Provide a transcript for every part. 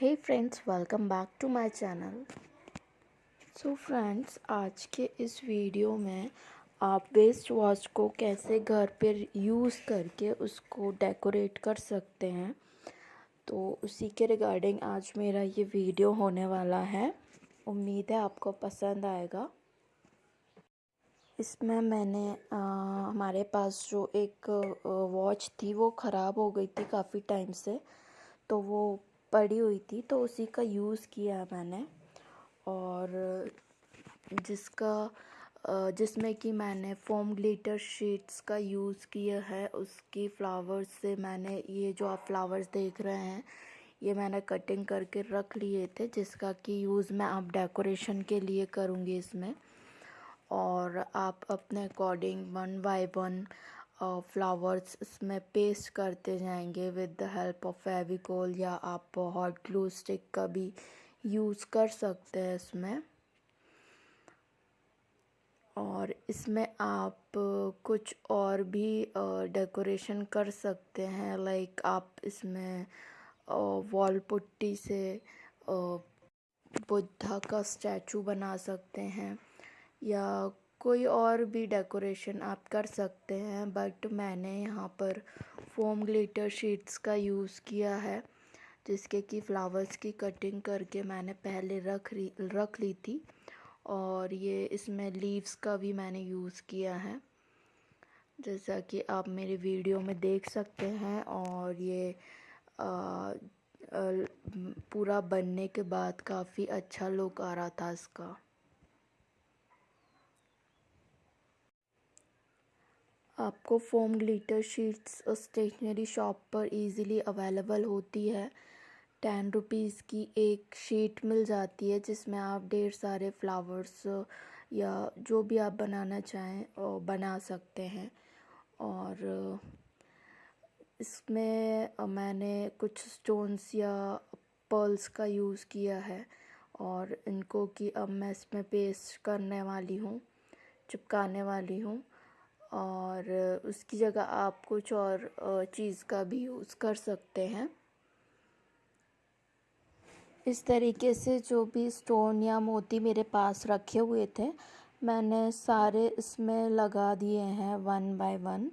Hey friends welcome back to my channel so friends आज के इस वीडियो में आप वेस्ट वॉच को कैसे घर पर यूज़ करके उसको डेकोरेट कर सकते हैं तो उसी के रिगार्डिंग आज मेरा ये वीडियो होने वाला है। उम्मीद है आपको पसंद आएगा। इसमें मैंने आ, हमारे पास जो एक वॉच थी वो ख़राब हो गई थी काफ़ी टाइम से तो वो पड़ी हुई थी तो उसी का यूज़ किया मैंने। और जिसका जिसमें कि मैंने फोम ग्लिटर शीट्स का यूज़ किया है, उसकी फ्लावर्स से मैंने ये जो आप फ्लावर्स देख रहे हैं, ये मैंने कटिंग करके रख लिए थे, जिसका कि यूज़ मैं आप डेकोरेशन के लिए करूँगी इसमें। और आप अपने according one by one flowers इसमें पेस्ट करते जाएँगे with the help of Fevicol या आप हॉट ग्लू स्टिक का भी यूज़ कर सकते हैं इसमें। और इसमें आप कुछ और भी डेकोरेशन कर सकते हैं लाइक आप इसमें वॉल पुट्टी से बुद्धा का स्टैचू बना सकते हैं या कोई और भी डेकोरेशन आप कर सकते हैं बट मैंने यहाँ पर फोम ग्लिटर शीट्स का यूज़ किया है जिसके कि फ्लावर्स की कटिंग करके मैंने पहले रख रख ली थी और ये इसमें लीव्स का भी मैंने यूज़ किया है। जैसा कि आप मेरे वीडियो में देख सकते हैं और ये आ, आ, पूरा बनने के बाद काफ़ी अच्छा लुक आ रहा था इसका। आपको foam glitter sheets stationery shop पर इजीली अवेलेबल होती है। टेन रुपीज़ की एक शीट मिल जाती है, जिसमें आप ढेर सारे फ्लावर्स या जो भी आप बनाना चाहें बना सकते हैं। और इसमें मैंने कुछ स्टोन्स या पर्ल्स का यूज़ किया है, और इनको कि अब मैं इसमें पेस्ट करने वाली हूँ, चिपकाने वाली हूँ। और उसकी जगह आप कुछ और चीज़ का भी यूज़ कर सकते हैं। इस तरीके से जो भी स्टोन या मोती मेरे पास रखे हुए थे, मैंने सारे इसमें लगा दिए हैं वन बाय वन।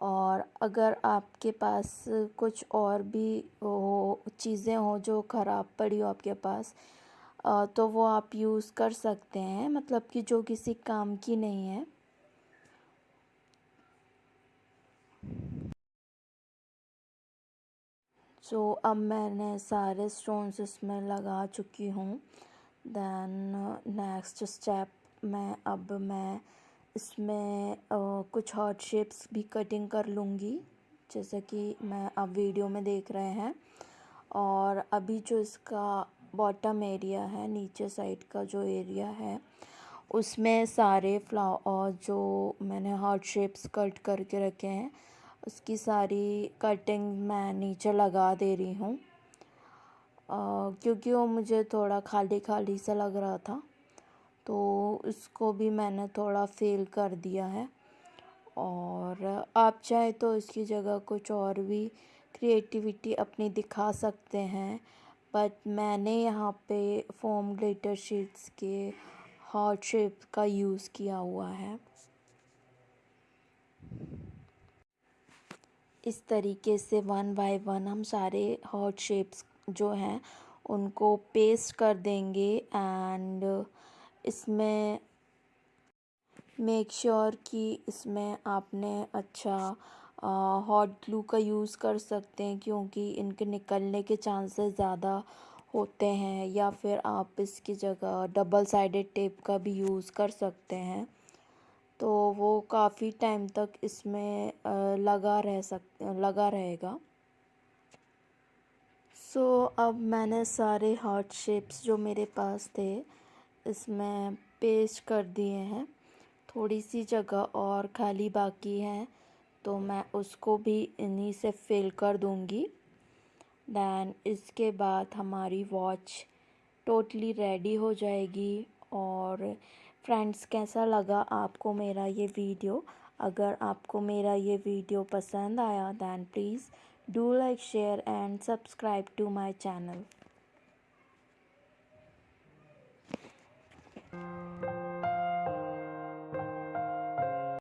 और अगर आपके पास कुछ और भी हो, चीज़ें हो जो ख़राब पड़ी हो आपके पास तो वो आप यूज़ कर सकते हैं। मतलब कि जो किसी काम की नहीं है। सो so, अब मैंने सारे स्टोन्स इसमें लगा चुकी हूँ। दैन नेक्स्ट स्टेप मैं अब मैं इसमें uh, कुछ हॉट शेप्स भी कटिंग कर लूँगी। जैसे कि मैं अब वीडियो में देख रहे हैं। और अभी जो इसका बॉटम एरिया है नीचे साइड का जो एरिया है उसमें सारे फ्लावर जो मैंने हार्ट शेप्स कट करके रखे हैं उसकी सारी कटिंग मैं नीचे लगा दे रही हूँ। क्योंकि वो मुझे थोड़ा खाली खाली सा लग रहा था तो उसको भी मैंने थोड़ा फेल कर दिया है। और आप चाहे तो इसकी जगह कुछ और भी क्रिएटिविटी अपनी दिखा सकते हैं बट मैंने यहाँ पे फोम ग्लिटर शीट्स के हार्ट शेप का यूज़ किया हुआ है। इस तरीके से वन बाय वन हम सारे हॉट शेप्स जो हैं उनको पेस्ट कर देंगे एंड इसमें मेक श्योर sure कि इसमें आपने अच्छा हॉट ग्लू का यूज़ कर सकते हैं क्योंकि इनके निकलने के चांसेस ज़्यादा होते हैं या फिर आप इसकी जगह डबल साइडेड टेप का भी यूज़ कर सकते हैं। तो वो काफ़ी टाइम तक इसमें लगा रह सक लगा रहेगा। सो so, अब मैंने सारे हार्ट शेप्स जो मेरे पास थे इसमें पेस्ट कर दिए हैं। थोड़ी सी जगह और खाली बाकी है तो मैं उसको भी इन्हीं से फिल कर दूँगी। दैन इसके बाद हमारी वॉच टोटली रेडी हो जाएगी और फ्रेंड्स, कैसा लगा आपको मेरा ये वीडियो? अगर आपको मेरा ये वीडियो पसंद आया then please do like share and subscribe to my channel